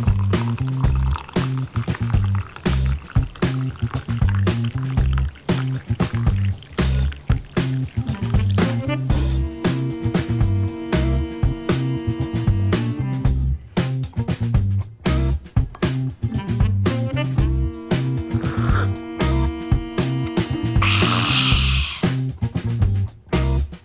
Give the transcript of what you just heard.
Mm-hmm.